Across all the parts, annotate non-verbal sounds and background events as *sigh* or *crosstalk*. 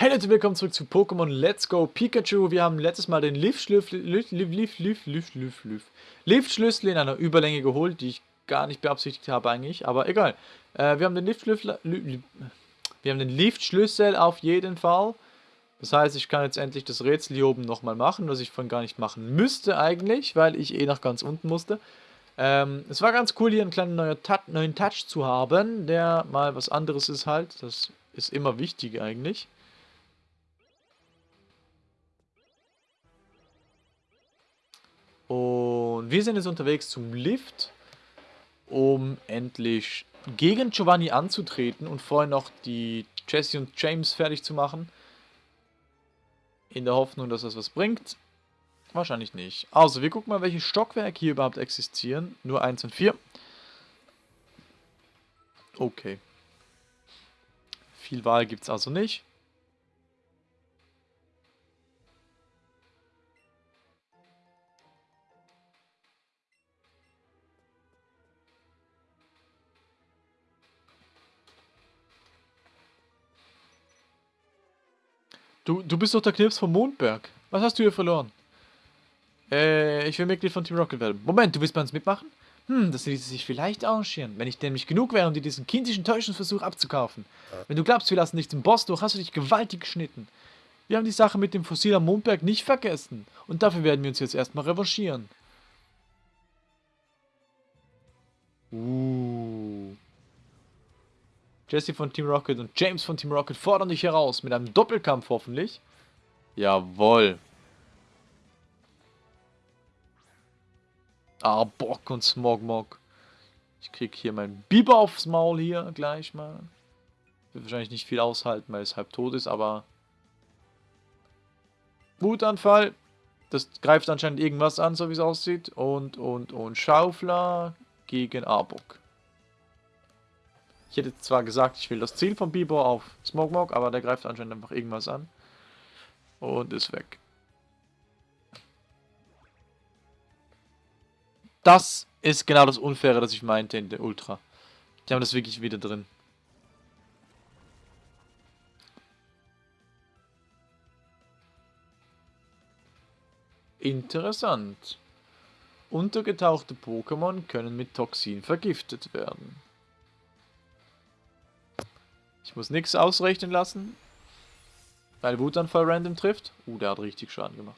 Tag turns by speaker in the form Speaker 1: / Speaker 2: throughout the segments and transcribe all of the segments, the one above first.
Speaker 1: Hey Leute, willkommen zurück zu Pokémon Let's Go Pikachu. Wir haben letztes Mal den Liftschlüssel in einer Überlänge geholt, die ich gar nicht beabsichtigt habe eigentlich, aber egal. Äh, wir haben den Liftschlüssel, auf jeden Fall. Das heißt, ich kann jetzt endlich das Rätsel hier oben nochmal machen, was ich von gar nicht machen müsste eigentlich, weil ich eh nach ganz unten musste. Ähm, es war ganz cool, hier einen kleinen neuen neuen Touch zu haben, der mal was anderes ist halt. Das ist immer wichtig eigentlich. Und wir sind jetzt unterwegs zum Lift, um endlich gegen Giovanni anzutreten und vorher noch die Jesse und James fertig zu machen. In der Hoffnung, dass das was bringt. Wahrscheinlich nicht. Also, wir gucken mal, welche Stockwerke hier überhaupt existieren. Nur 1 und 4. Okay. Viel Wahl gibt es also nicht. Du, du bist doch der Knips vom Mondberg. Was hast du hier verloren? Äh, ich will Mitglied von Team Rocket werden. Moment, du willst bei uns mitmachen? Hm, das ließe sich vielleicht arrangieren, wenn ich nämlich genug wäre, um dir diesen kindischen Täuschungsversuch abzukaufen. Wenn du glaubst, wir lassen dich zum Boss durch, hast du dich gewaltig geschnitten. Wir haben die Sache mit dem Fossil am Mondberg nicht vergessen. Und dafür werden wir uns jetzt erstmal revanchieren. Uh. Jesse von Team Rocket und James von Team Rocket fordern dich heraus. Mit einem Doppelkampf hoffentlich. Jawoll. Ah, Bock und Smogmog. Ich krieg hier meinen Biber aufs Maul hier gleich mal. Wird wahrscheinlich nicht viel aushalten, weil es halb tot ist, aber... Wutanfall. Das greift anscheinend irgendwas an, so wie es aussieht. Und, und, und Schaufler gegen Arbok. Ich hätte zwar gesagt, ich will das Ziel von Bibor auf Smogmog, aber der greift anscheinend einfach irgendwas an. Und ist weg. Das ist genau das Unfaire, das ich meinte in der Ultra. Die haben das wirklich wieder drin. Interessant. Untergetauchte Pokémon können mit Toxin vergiftet werden. Ich muss nichts ausrechnen lassen. Weil Wutanfall random trifft. Uh, der hat richtig Schaden gemacht.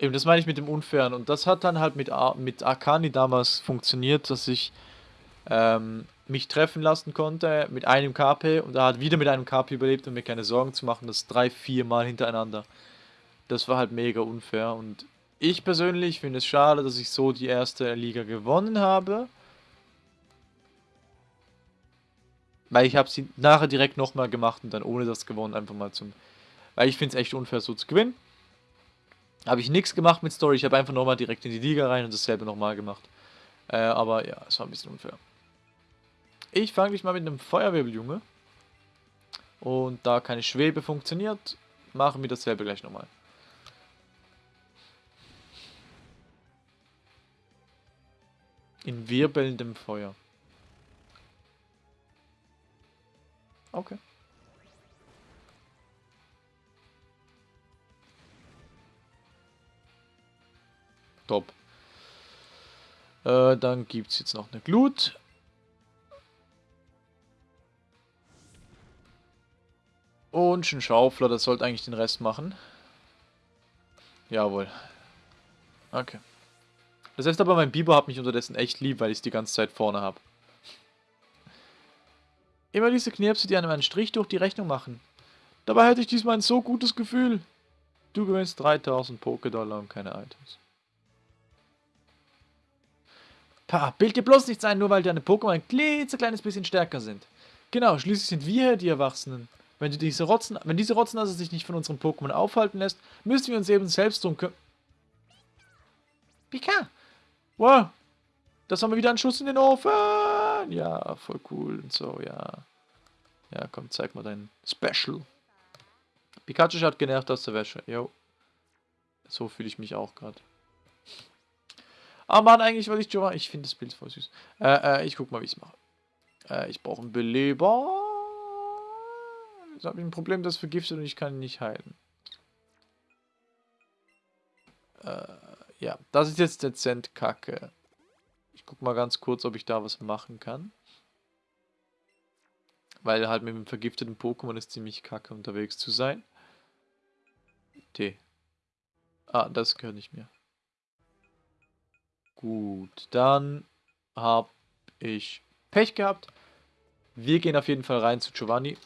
Speaker 1: Eben, das meine ich mit dem Unfairen. Und das hat dann halt mit, Ar mit Arcani damals funktioniert, dass ich ähm, mich treffen lassen konnte mit einem KP und er hat wieder mit einem KP überlebt, um mir keine Sorgen zu machen, das drei, vier Mal hintereinander. Das war halt mega unfair und ich persönlich finde es schade, dass ich so die erste Liga gewonnen habe. Weil ich habe sie nachher direkt nochmal gemacht und dann ohne das gewonnen einfach mal zum... Weil ich finde es echt unfair so zu gewinnen. Habe ich nichts gemacht mit Story, ich habe einfach nochmal direkt in die Liga rein und dasselbe nochmal gemacht. Äh, aber ja, es war ein bisschen unfair. Ich fange mich mal mit einem Feuerwebel, Und da keine Schwebe funktioniert, machen wir dasselbe gleich nochmal. In wirbelndem Feuer. Okay. Top. Äh, dann gibt es jetzt noch eine Glut. Und ein Schaufler, das sollte eigentlich den Rest machen. Jawohl. Okay. Das heißt aber, mein Biber hat mich unterdessen echt lieb, weil ich es die ganze Zeit vorne habe. Immer diese Knirpse, die einem einen Strich durch die Rechnung machen. Dabei hätte ich diesmal ein so gutes Gefühl. Du gewinnst 3000 Pokédollar und keine Items. Pa, bild dir bloß nichts ein, nur weil deine Pokémon ein klitzekleines bisschen stärker sind. Genau, schließlich sind wir die Erwachsenen. Wenn, die diese Rotzen, wenn diese Rotznase sich nicht von unseren Pokémon aufhalten lässt, müssen wir uns eben selbst drum kümmern. Pika! Wow! Das haben wir wieder einen Schuss in den Ofen! Ja, voll cool und so, ja. Ja, komm, zeig mal dein Special. Pikachu schaut genervt aus der Wäsche. Jo. So fühle ich mich auch gerade. Ah, Mann, eigentlich wollte ich Giovanni. Ich finde das Bild voll süß. Äh, äh, ich guck mal, wie ich es mache. Äh, ich brauche einen Beleber. Jetzt habe ich ein Problem, das vergiftet und ich kann ihn nicht heilen. Äh, ja, das ist jetzt dezent kacke. Guck mal ganz kurz, ob ich da was machen kann. Weil halt mit dem vergifteten Pokémon ist ziemlich kacke unterwegs zu sein. T. Ah, das gehört nicht mehr. Gut, dann habe ich Pech gehabt. Wir gehen auf jeden Fall rein zu Giovanni.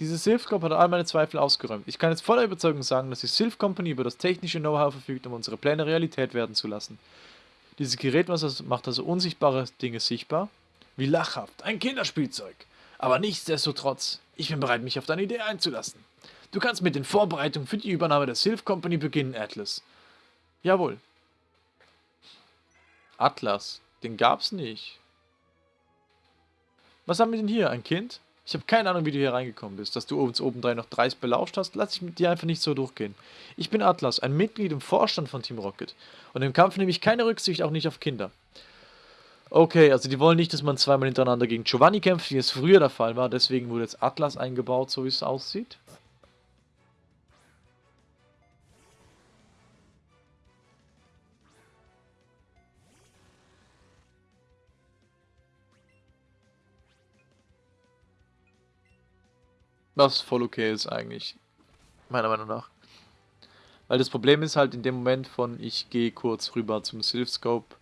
Speaker 1: Diese Sylph Corp hat all meine Zweifel ausgeräumt. Ich kann jetzt voller Überzeugung sagen, dass die Sylph Company über das technische Know-how verfügt, um unsere Pläne Realität werden zu lassen. Dieses Gerät macht also unsichtbare Dinge sichtbar. Wie lachhaft, ein Kinderspielzeug. Aber nichtsdestotrotz, ich bin bereit, mich auf deine Idee einzulassen. Du kannst mit den Vorbereitungen für die Übernahme der Sylph Company beginnen, Atlas. Jawohl. Atlas, den gab's nicht. Was haben wir denn hier? Ein Kind? Ich habe keine Ahnung, wie du hier reingekommen bist. Dass du uns obendrein noch dreist belauscht hast, lass ich mit dir einfach nicht so durchgehen. Ich bin Atlas, ein Mitglied im Vorstand von Team Rocket. Und im Kampf nehme ich keine Rücksicht, auch nicht auf Kinder. Okay, also die wollen nicht, dass man zweimal hintereinander gegen Giovanni kämpft, wie es früher der Fall war. Deswegen wurde jetzt Atlas eingebaut, so wie es aussieht. Was voll okay ist eigentlich. Meiner Meinung nach. Weil das Problem ist halt in dem Moment von ich gehe kurz rüber zum Sylphscope,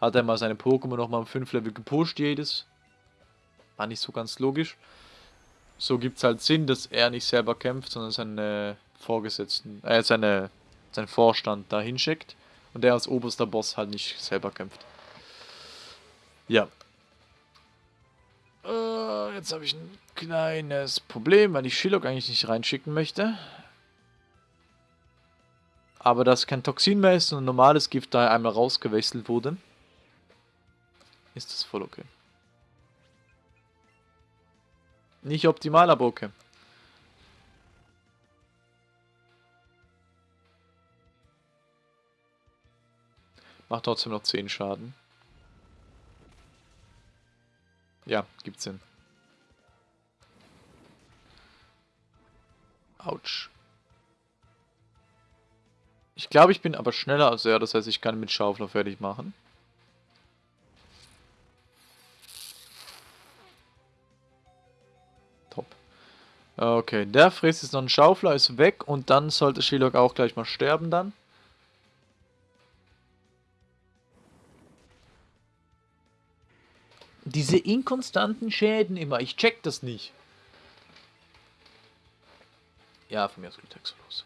Speaker 1: hat er mal seine Pokémon nochmal um 5 Level gepusht jedes. War nicht so ganz logisch. So gibt es halt Sinn, dass er nicht selber kämpft, sondern seine Vorgesetzten, äh, seine, seinen Vorstand da hinschickt. Und der als oberster Boss halt nicht selber kämpft. Ja, jetzt habe ich ein kleines Problem, weil ich Shilok eigentlich nicht reinschicken möchte. Aber das kein Toxin mehr ist, sondern normales Gift, da einmal rausgewechselt wurde, ist das voll okay. Nicht optimal, aber okay. Macht trotzdem noch 10 Schaden. Ja, gibt's Sinn. Autsch. Ich glaube, ich bin aber schneller als er, das heißt, ich kann mit Schaufler fertig machen. Top. Okay, der frisst jetzt noch einen Schaufler, ist weg und dann sollte Shilok auch gleich mal sterben dann. Diese inkonstanten Schäden immer, ich check das nicht. Ja, von mir aus geht los.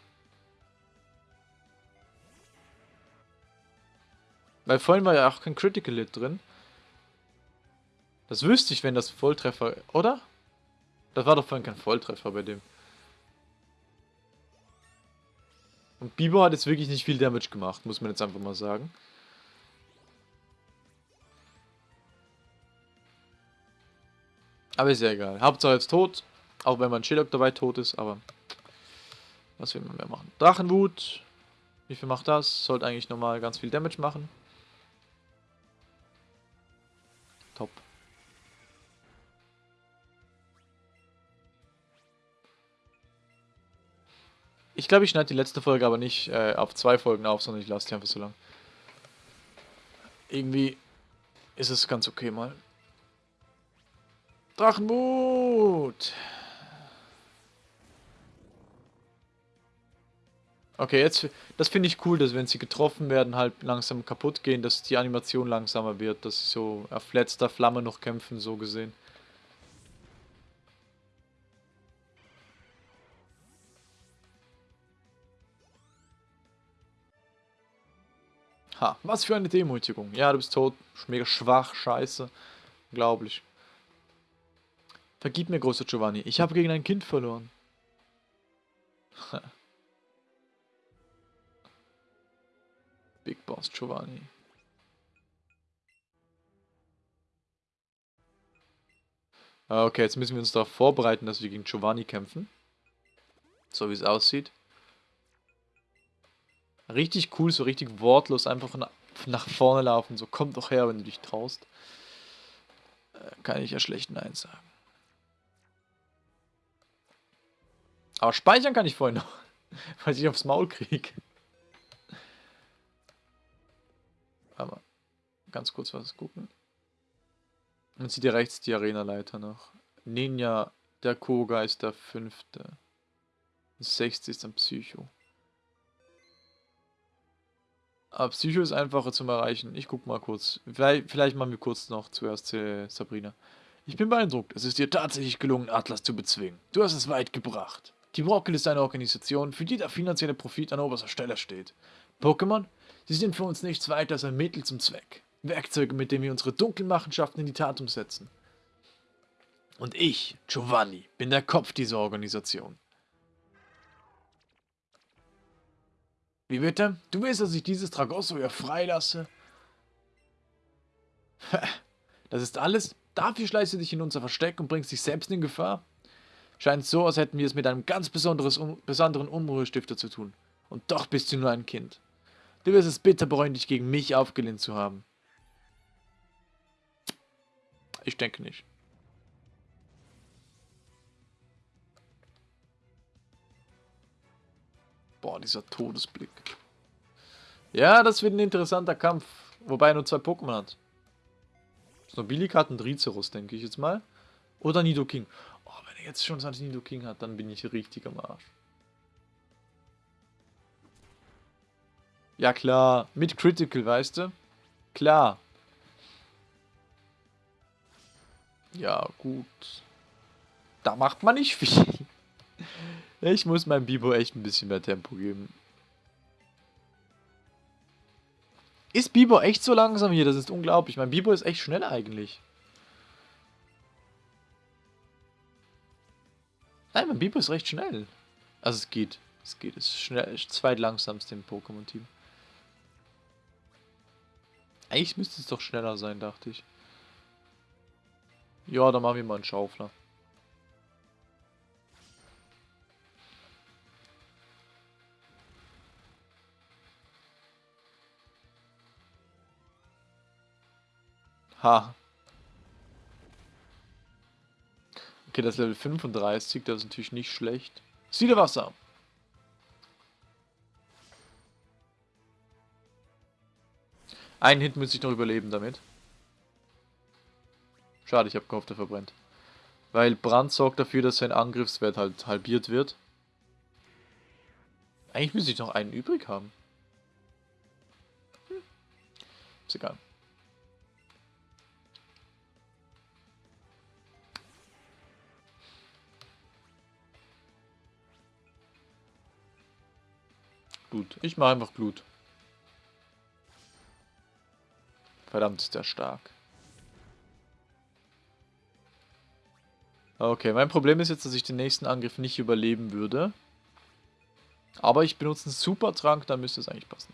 Speaker 1: Weil vorhin war ja auch kein Critical Hit drin. Das wüsste ich, wenn das Volltreffer... Oder? Das war doch vorhin kein Volltreffer bei dem. Und Bibo hat jetzt wirklich nicht viel Damage gemacht, muss man jetzt einfach mal sagen. Aber ist ja egal. Hauptsache jetzt tot. Auch wenn mein Shillock dabei tot ist, aber was will man mehr machen? Drachenwut. Wie viel macht das? Sollte eigentlich normal ganz viel Damage machen. Top. Ich glaube, ich schneide die letzte Folge aber nicht äh, auf zwei Folgen auf, sondern ich lasse die einfach so lang. Irgendwie ist es ganz okay mal. Drachenmut! Okay, jetzt, das finde ich cool, dass wenn sie getroffen werden, halt langsam kaputt gehen, dass die Animation langsamer wird, dass sie so auf letzter Flamme noch kämpfen, so gesehen. Ha, was für eine Demütigung. Ja, du bist tot, mega schwach, scheiße. Unglaublich. Vergib mir, großer Giovanni. Ich habe gegen ein Kind verloren. Big Boss Giovanni. Ah, okay, jetzt müssen wir uns darauf vorbereiten, dass wir gegen Giovanni kämpfen. So wie es aussieht. Richtig cool, so richtig wortlos, einfach nach vorne laufen. So, komm doch her, wenn du dich traust. Äh, kann ich ja schlecht Nein sagen. Aber speichern kann ich vorhin noch. *laughs* Weil ich aufs Maul kriege. Aber ganz kurz was gucken. Man sieht hier rechts die Arena-Leiter noch. Ninja, der Koga ist der fünfte. 60 ist ein Psycho. Aber Psycho ist einfacher zum Erreichen. Ich guck mal kurz. Vielleicht, vielleicht machen wir kurz noch zuerst äh, Sabrina. Ich bin beeindruckt. Es ist dir tatsächlich gelungen, Atlas zu bezwingen. Du hast es weit gebracht. Team Rocket ist eine Organisation, für die der finanzielle Profit an oberster Stelle steht. Pokémon? Sie sind für uns nichts weiter als ein Mittel zum Zweck. Werkzeuge, mit denen wir unsere dunklen Machenschaften in die Tat umsetzen. Und ich, Giovanni, bin der Kopf dieser Organisation. Wie bitte? Du willst, dass ich dieses Tragosso hier freilasse? Das ist alles? Dafür schleißt du dich in unser Versteck und bringst dich selbst in Gefahr? Scheint so, als hätten wir es mit einem ganz besonderen Unruhestifter zu tun. Und doch bist du nur ein Kind. Du wirst es bitter bereuen, dich gegen mich aufgelehnt zu haben. Ich denke nicht. Boah, dieser Todesblick. Ja, das wird ein interessanter Kampf. Wobei er nur zwei Pokémon hat. Snobilic hat einen Dricerus, denke ich jetzt mal. Oder Nidoking. Oh, wenn er jetzt schon sein Nidoking hat, dann bin ich richtig am Arsch. Ja klar, mit Critical, weißt du? Klar. Ja, gut. Da macht man nicht viel. Ich muss meinem Bibo echt ein bisschen mehr Tempo geben. Ist Bibo echt so langsam hier? Das ist unglaublich. Mein Bibo ist echt schnell eigentlich. Nein, mein Bibo ist recht schnell. Also es geht. Es geht. Es ist schnell. Es ist zweitlangsamste im Pokémon-Team. Eigentlich müsste es doch schneller sein, dachte ich. Ja, dann machen wir mal einen Schaufler. Ha. Okay, das Level 35, das ist natürlich nicht schlecht. Siedewasser. Einen Hit muss ich noch überleben damit. Schade, ich habe gehofft, er verbrennt. Weil Brand sorgt dafür, dass sein Angriffswert halt halbiert wird. Eigentlich müsste ich noch einen übrig haben. Hm. Ist egal. Glut. Ich mache einfach Glut. Verdammt ist der stark. Okay, mein Problem ist jetzt, dass ich den nächsten Angriff nicht überleben würde. Aber ich benutze einen Supertrank, dann müsste es eigentlich passen.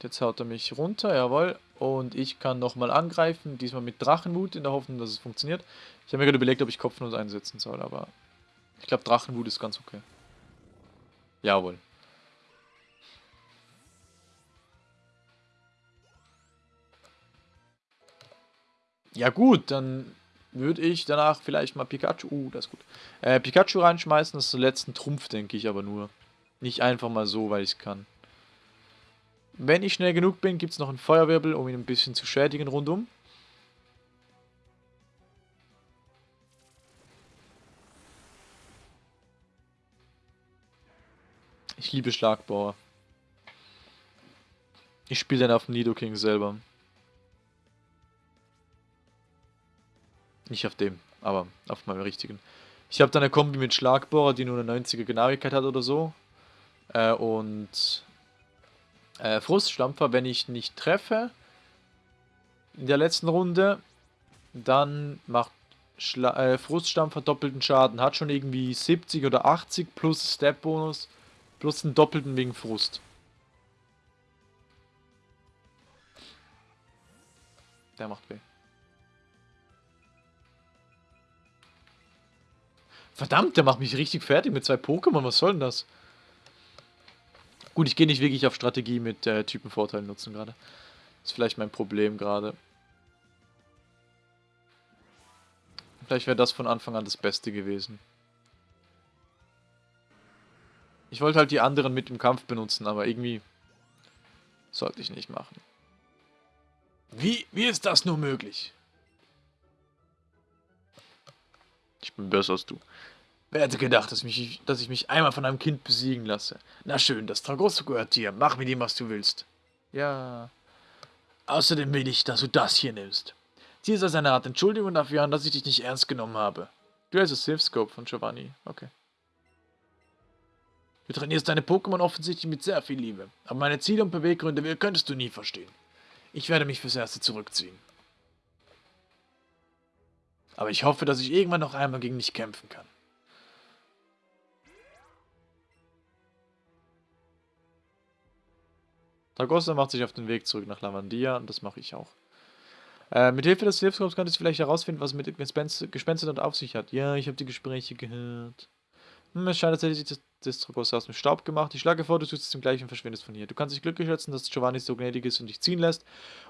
Speaker 1: Jetzt haut er mich runter, jawohl. Und ich kann nochmal angreifen, diesmal mit Drachenwut, in der Hoffnung, dass es funktioniert. Ich habe mir gerade überlegt, ob ich Kopfnuss einsetzen soll, aber ich glaube Drachenwut ist ganz okay. Jawohl. Ja gut, dann würde ich danach vielleicht mal Pikachu, uh, das ist gut, äh, Pikachu reinschmeißen, das ist der letzten Trumpf, denke ich aber nur. Nicht einfach mal so, weil ich es kann. Wenn ich schnell genug bin, gibt es noch einen Feuerwirbel, um ihn ein bisschen zu schädigen rundum. Ich liebe Schlagbauer. Ich spiele dann auf Nidoking selber. Nicht auf dem, aber auf meinem richtigen. Ich habe dann eine Kombi mit Schlagbohrer, die nur eine 90er Genauigkeit hat oder so. Äh, und äh, Fruststampfer, wenn ich nicht treffe in der letzten Runde, dann macht Schla äh, Fruststampfer doppelten Schaden. Hat schon irgendwie 70 oder 80 plus Step-Bonus plus einen doppelten wegen Frust. Der macht weh. Verdammt, der macht mich richtig fertig mit zwei Pokémon. Was soll denn das? Gut, ich gehe nicht wirklich auf Strategie mit äh, Typenvorteilen nutzen gerade. Ist vielleicht mein Problem gerade. Vielleicht wäre das von Anfang an das Beste gewesen. Ich wollte halt die anderen mit im Kampf benutzen, aber irgendwie sollte ich nicht machen. Wie, wie ist das nur möglich? Ich bin besser als du. Wer hätte gedacht, dass, mich, dass ich mich einmal von einem Kind besiegen lasse? Na schön, das Tragosso gehört dir. Mach mit ihm, was du willst. Ja. Außerdem will ich, dass du das hier nimmst. Es als eine Art Entschuldigung dafür an, dass ich dich nicht ernst genommen habe. Du hast das Silphscope von Giovanni. Okay. Du trainierst deine Pokémon offensichtlich mit sehr viel Liebe. Aber meine Ziele und Beweggründe könntest du nie verstehen. Ich werde mich fürs Erste zurückziehen. Aber ich hoffe, dass ich irgendwann noch einmal gegen dich kämpfen kann. Dragosta macht sich auf den Weg zurück nach Lavandia und das mache ich auch. Äh, mit Hilfe des Hilfskorps könntest du vielleicht herausfinden, was mit Gespenster dort auf sich hat. Ja, ich habe die Gespräche gehört. Hm, es scheint tatsächlich, dass das Dragosta aus dem Staub gemacht. Ich schlage vor, du tust es zum gleichen und verschwindest von hier. Du kannst dich glücklich schätzen, dass Giovanni so gnädig ist und dich ziehen lässt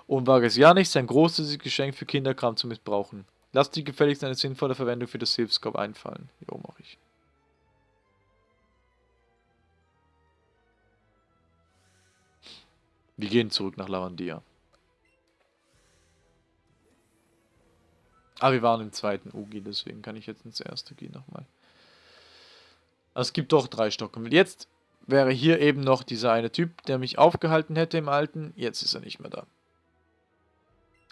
Speaker 1: und wage es ja nicht, sein großes Geschenk für Kinderkram zu missbrauchen. Lass dir gefälligst eine sinnvolle Verwendung für das Hilfskorb einfallen. Jo, mach ich. Wir gehen zurück nach Lavandia. Ah, wir waren im zweiten Ugi, deswegen kann ich jetzt ins erste gehen nochmal. Also es gibt doch drei Stocken. Jetzt wäre hier eben noch dieser eine Typ, der mich aufgehalten hätte im alten. Jetzt ist er nicht mehr da.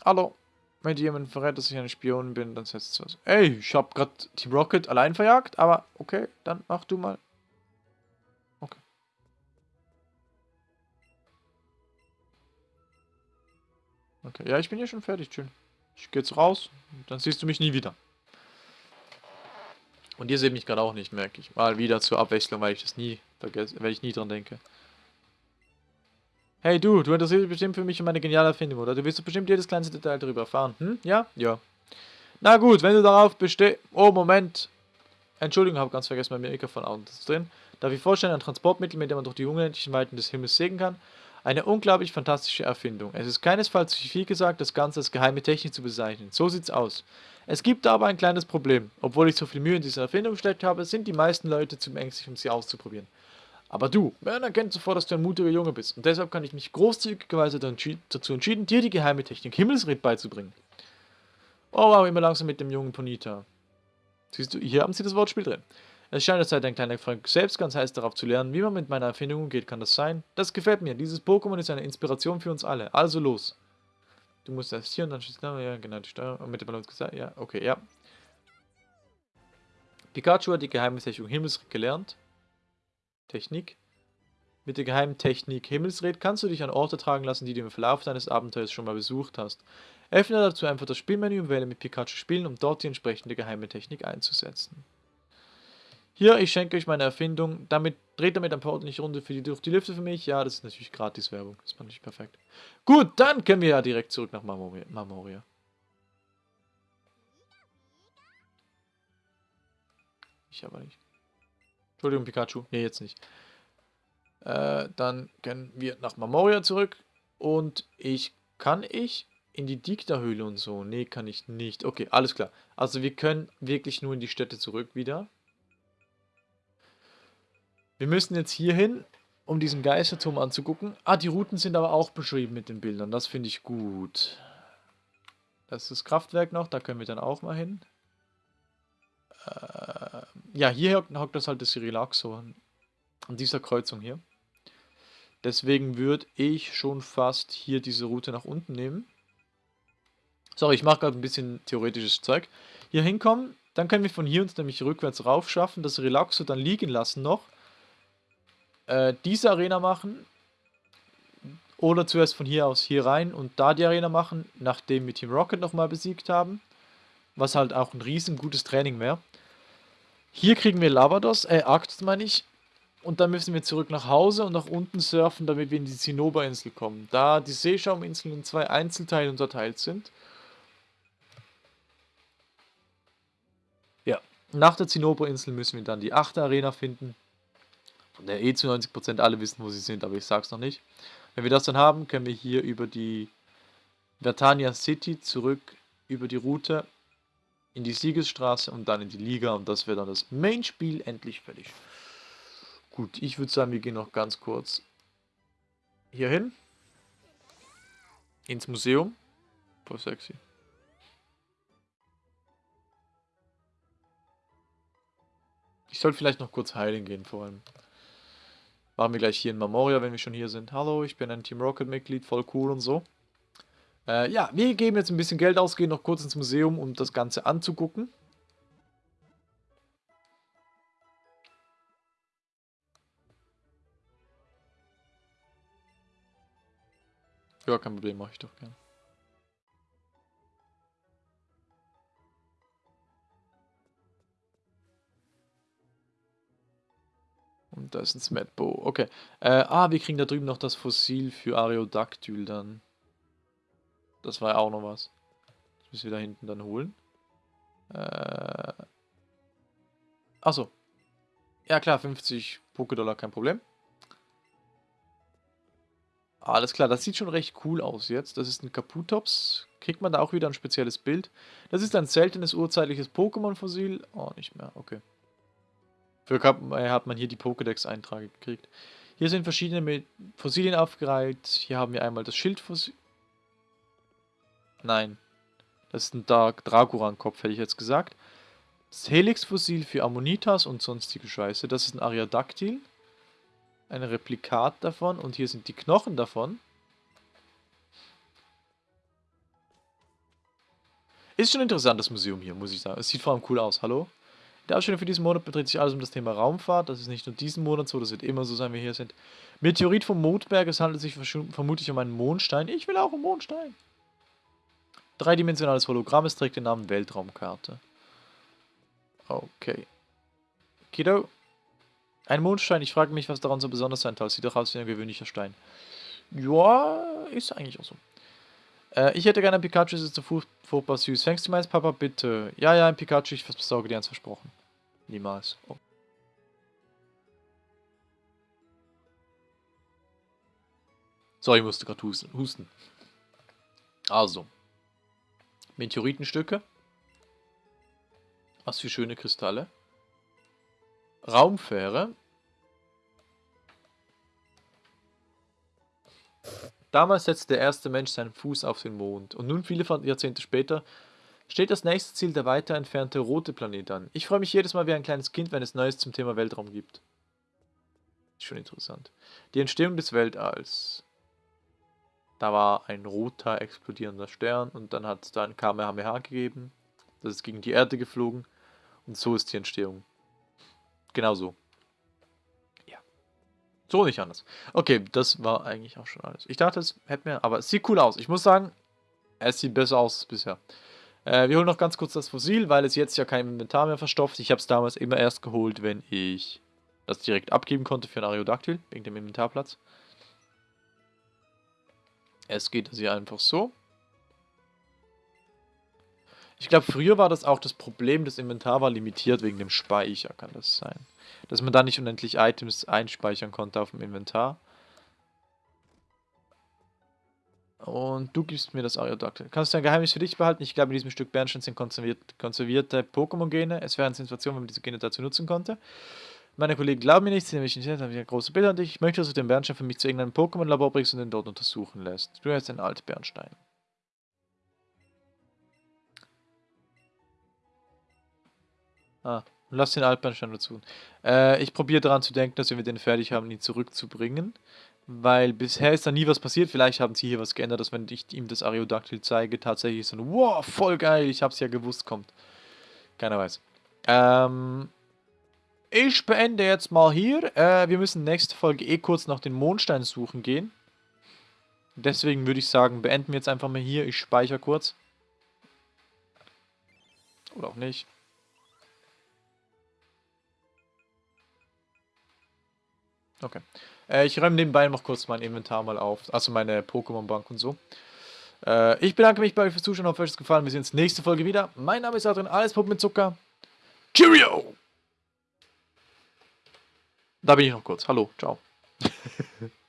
Speaker 1: Hallo. Wenn dir jemand verrät, dass ich ein Spion bin, dann setzt es was. Ey, ich hab grad Team Rocket allein verjagt, aber okay, dann mach du mal. Okay, ja, ich bin hier schon fertig, schön. Ich gehe jetzt raus, dann siehst du mich nie wieder. Und ihr seht mich gerade auch nicht, merke ich. Mal wieder zur Abwechslung, weil ich das nie vergesse, weil ich nie dran denke. Hey du, du interessierst dich bestimmt für mich und meine geniale Erfindung, oder? Du willst bestimmt jedes kleinste Detail darüber erfahren. Hm? Ja? Ja. Na gut, wenn du darauf bestehst... Oh, Moment. Entschuldigung, habe ganz vergessen, mein Mikrofon auch drin. Darf ich vorstellen, ein Transportmittel, mit dem man durch die unendlichen Weiten des Himmels segeln kann? Eine unglaublich fantastische Erfindung. Es ist keinesfalls zu viel gesagt, das Ganze als geheime Technik zu bezeichnen. So sieht's aus. Es gibt aber ein kleines Problem. Obwohl ich so viel Mühe in diese Erfindung gesteckt habe, sind die meisten Leute zu ängstlich, um sie auszuprobieren. Aber du, man erkennt sofort, dass du ein mutiger Junge bist. Und deshalb kann ich mich großzügigerweise dazu entschieden, dir die geheime Technik Himmelsred beizubringen. Oh wow, immer langsam mit dem jungen Ponita. Siehst du, hier haben sie das Wortspiel drin. Es scheint, als sei dein kleiner Freund selbst ganz heiß darauf zu lernen, wie man mit meiner Erfindung umgeht. Kann das sein? Das gefällt mir. Dieses Pokémon ist eine Inspiration für uns alle. Also los. Du musst erst hier und dann schießt ja, genau, die Steuerung. Mit dem Ballon gesagt, ja, okay, ja. Pikachu hat die geheime Technik Himmelsred gelernt. Technik. Mit der geheimen Technik Himmelsred kannst du dich an Orte tragen lassen, die du im Verlauf deines Abenteuers schon mal besucht hast. Öffne dazu einfach das Spielmenü und wähle mit Pikachu spielen, um dort die entsprechende geheime Technik einzusetzen. Hier, ich schenke euch meine Erfindung. Damit dreht damit ein paar ordentliche Runde für die, durch die Lüfte für mich. Ja, das ist natürlich gratis Werbung. Das fand ich perfekt. Gut, dann können wir ja direkt zurück nach Marmoria. Ich aber nicht. Entschuldigung, Pikachu. Nee, jetzt nicht. Äh, dann können wir nach Marmoria zurück. Und ich... Kann ich in die Dikta-Höhle und so? Nee, kann ich nicht. Okay, alles klar. Also wir können wirklich nur in die Städte zurück wieder. Wir müssen jetzt hier hin, um diesen Geisterturm anzugucken. Ah, die Routen sind aber auch beschrieben mit den Bildern. Das finde ich gut. Das ist das Kraftwerk noch, da können wir dann auch mal hin. Äh, ja, hier hockt das halt das Relaxo an, dieser Kreuzung hier. Deswegen würde ich schon fast hier diese Route nach unten nehmen. Sorry, ich mache gerade ein bisschen theoretisches Zeug. Hier hinkommen, dann können wir von hier uns nämlich rückwärts rauf schaffen, das Relaxo dann liegen lassen noch. Äh, diese Arena machen. Oder zuerst von hier aus hier rein und da die Arena machen, nachdem wir Team Rocket nochmal besiegt haben. Was halt auch ein riesen gutes Training wäre. Hier kriegen wir Lavados, äh, Arctos meine ich. Und dann müssen wir zurück nach Hause und nach unten surfen, damit wir in die Zinnoberinsel kommen. Da die Seeschauminseln in zwei Einzelteile unterteilt sind. Ja. Nach der Zinnoberinsel müssen wir dann die achte Arena finden. Der eh zu 90% alle wissen, wo sie sind, aber ich sag's noch nicht. Wenn wir das dann haben, können wir hier über die Vertania City zurück über die Route in die Siegesstraße und dann in die Liga und das wäre dann das Main-Spiel endlich fertig. Gut, ich würde sagen, wir gehen noch ganz kurz hier hin. Ins Museum. Voll sexy. Ich sollte vielleicht noch kurz heilen gehen vor allem. Machen wir gleich hier in Memoria, wenn wir schon hier sind. Hallo, ich bin ein Team Rocket Mitglied, voll cool und so. Äh, ja, wir geben jetzt ein bisschen Geld aus, gehen noch kurz ins Museum, um das Ganze anzugucken. Ja, kein Problem, mache ich doch gern. Und da ist ein Smetbo. Okay. Äh, ah, wir kriegen da drüben noch das Fossil für Areodactyl dann. Das war ja auch noch was. Das müssen wir da hinten dann holen. Äh. Achso. Ja klar, 50 Pokédollar, kein Problem. Alles klar, das sieht schon recht cool aus jetzt. Das ist ein Kaputops. Kriegt man da auch wieder ein spezielles Bild. Das ist ein seltenes urzeitliches Pokémon-Fossil. Oh, nicht mehr, okay. Für äh, hat man hier die Pokédex-Einträge gekriegt. Hier sind verschiedene Fossilien aufgereiht. Hier haben wir einmal das Schildfossil. Nein. Das ist ein Dark Dragoran-Kopf, hätte ich jetzt gesagt. Das Helix-Fossil für Ammonitas und sonstige Scheiße. Das ist ein Ariadactyl. Ein Replikat davon. Und hier sind die Knochen davon. Ist schon interessant, das Museum hier, muss ich sagen. Es sieht vor allem cool aus. Hallo? Der Ausstellung für diesen Monat bedreht sich alles um das Thema Raumfahrt. Das ist nicht nur diesen Monat so, das wird immer so sein, wie wir hier sind. Meteorit vom Mondberg. Es handelt sich vermutlich um einen Mondstein. Ich will auch einen Mondstein. Dreidimensionales Hologramm. Es trägt den Namen Weltraumkarte. Okay. Kido. Ein Mondstein. Ich frage mich, was daran so besonders sein soll. Sieht doch aus wie ein gewöhnlicher Stein. Ja, ist eigentlich auch so. Äh, ich hätte gerne ein Pikachu, das ist so furchtbar süß. Fängst du meins, Papa, bitte? Ja, ja, ein Pikachu, ich besorge dir eins versprochen. Niemals. Oh. Sorry, ich musste gerade husten. Also. Meteoritenstücke. Was für schöne Kristalle. Raumfähre. Damals setzte der erste Mensch seinen Fuß auf den Mond und nun viele Jahrzehnte später steht das nächste Ziel der weiter entfernte rote Planet an. Ich freue mich jedes Mal wie ein kleines Kind, wenn es Neues zum Thema Weltraum gibt. Ist schon interessant. Die Entstehung des Weltalls. Da war ein roter explodierender Stern und dann hat es da ein Kamehameha gegeben. Das ist gegen die Erde geflogen und so ist die Entstehung. Genau so. So nicht anders. Okay, das war eigentlich auch schon alles. Ich dachte, es hätte mir, aber es sieht cool aus. Ich muss sagen, es sieht besser aus als bisher. Äh, wir holen noch ganz kurz das Fossil, weil es jetzt ja kein Inventar mehr verstopft. Ich habe es damals immer erst geholt, wenn ich das direkt abgeben konnte für ein Ariodactyl, wegen dem Inventarplatz. Es geht also einfach so. Ich glaube, früher war das auch das Problem, das Inventar war limitiert wegen dem Speicher, kann das sein. Dass man da nicht unendlich Items einspeichern konnte auf dem Inventar. Und du gibst mir das Ariodactyl. Kannst du ein Geheimnis für dich behalten? Ich glaube, in diesem Stück Bernstein sind konserviert, konservierte Pokémon-Gene. Es wäre eine Situation, wenn man diese Gene dazu nutzen konnte. Meine Kollegen glauben mir nicht, sie nämlich nicht, habe ich ein großes Bild an dich. Ich möchte, dass du den Bernstein für mich zu irgendeinem Pokémon-Labor bringst und den dort untersuchen lässt. Du hast ein Altbernstein. Ah, lass den Altbernstein dazu. Äh, ich probiere daran zu denken, dass wenn wir den fertig haben, ihn zurückzubringen. Weil bisher ist da nie was passiert. Vielleicht haben sie hier was geändert, dass wenn ich ihm das Ariodactyl zeige, tatsächlich so ein Wow, voll geil, ich hab's ja gewusst, kommt. Keiner weiß. Ähm, ich beende jetzt mal hier. Äh, wir müssen nächste Folge eh kurz nach den Mondstein suchen gehen. Deswegen würde ich sagen, beenden wir jetzt einfach mal hier. Ich speichere kurz. Oder auch nicht. Okay. Äh, ich räume nebenbei noch kurz mein Inventar mal auf. Also meine Pokémon-Bank und so. Äh, ich bedanke mich bei euch fürs Zuschauen. Hoffe, euch hat es gefallen. Wir sehen uns nächste Folge wieder. Mein Name ist Adrian, alles Puppen mit Zucker. Cheerio! Da bin ich noch kurz. Hallo, ciao. *laughs*